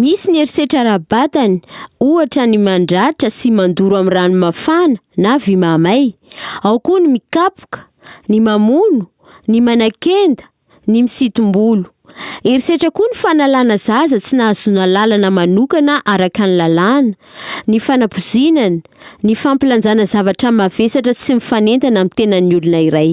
Misy ny herisetra ara-batany, ohatra ny mandratra sy mandoro amin'ny rano mafana na vy mahamay. Ao koa ny mikapoka, ny mamono, ny manakenda, ny misintom-bolo. Herisetra koa ny fanalana zaza tsy nahazoana lalana manokana araka ny lalàna, ny fanapozinana, ny fampilanjana zavatra mavesatra tsy mifanentana amin'ny tenan'ny olona iray.